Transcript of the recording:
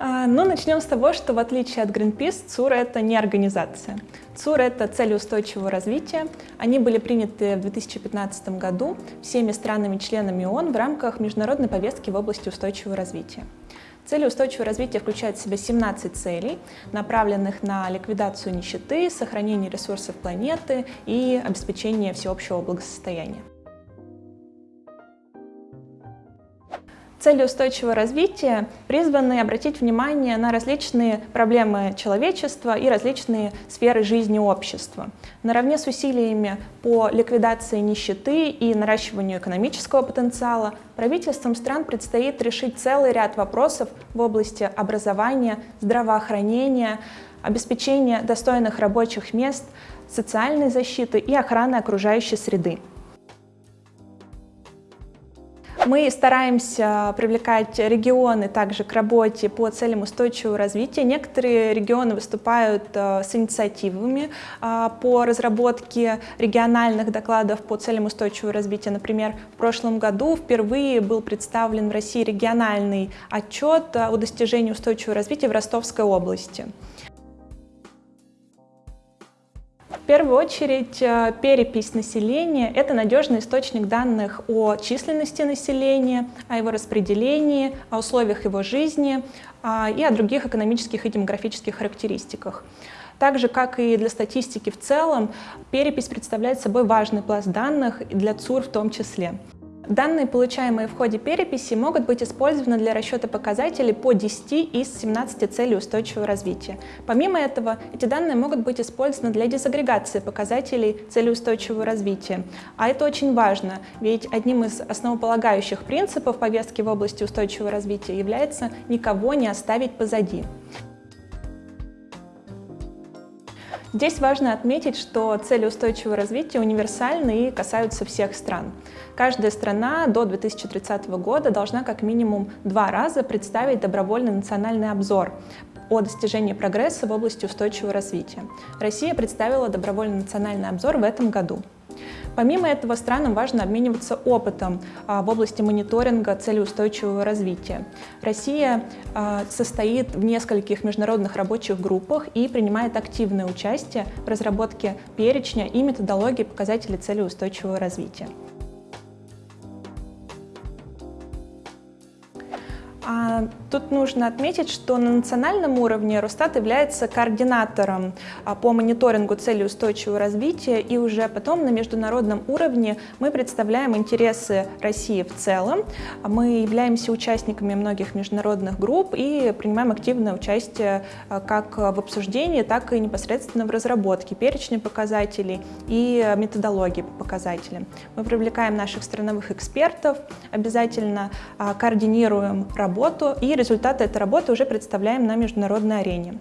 А, ну, начнем с того, что в отличие от Greenpeace, ЦУР — это не организация. ЦУР — это цели устойчивого развития. Они были приняты в 2015 году всеми странами-членами ООН в рамках международной повестки в области устойчивого развития. Цели устойчивого развития включают в себя 17 целей, направленных на ликвидацию нищеты, сохранение ресурсов планеты и обеспечение всеобщего благосостояния. Цели устойчивого развития призваны обратить внимание на различные проблемы человечества и различные сферы жизни общества. Наравне с усилиями по ликвидации нищеты и наращиванию экономического потенциала правительствам стран предстоит решить целый ряд вопросов в области образования, здравоохранения, обеспечения достойных рабочих мест, социальной защиты и охраны окружающей среды. Мы стараемся привлекать регионы также к работе по целям устойчивого развития. Некоторые регионы выступают э, с инициативами э, по разработке региональных докладов по целям устойчивого развития. Например, в прошлом году впервые был представлен в России региональный отчет о достижении устойчивого развития в Ростовской области. Первую очередь, э, перепись населения — это надежный источник данных о численности населения, о его распределении, о условиях его жизни а, и о других экономических и демографических характеристиках. Так же, как и для статистики в целом, перепись представляет собой важный пласт данных, для ЦУР в том числе. Данные, получаемые в ходе переписи, могут быть использованы для расчета показателей по 10 из 17 целей устойчивого развития. Помимо этого, эти данные могут быть использованы для дезагрегации показателей целей устойчивого развития. А это очень важно, ведь одним из основополагающих принципов повестки в области устойчивого развития является никого не оставить позади. Здесь важно отметить, что цели устойчивого развития универсальны и касаются всех стран. Каждая страна до 2030 года должна как минимум два раза представить добровольный национальный обзор о достижении прогресса в области устойчивого развития. Россия представила добровольный национальный обзор в этом году. Помимо этого, странам важно обмениваться опытом а, в области мониторинга целеустойчивого развития. Россия а, состоит в нескольких международных рабочих группах и принимает активное участие в разработке перечня и методологии показателей целеустойчивого развития. Тут нужно отметить, что на национальном уровне Росстат является координатором а, по мониторингу целей устойчивого развития, и уже потом на международном уровне мы представляем интересы России в целом. Мы являемся участниками многих международных групп и принимаем активное участие а, как в обсуждении, так и непосредственно в разработке перечня показателей и методологии по показателям. Мы привлекаем наших страновых экспертов, обязательно координируем работу работу, и результаты этой работы уже представляем на международной арене.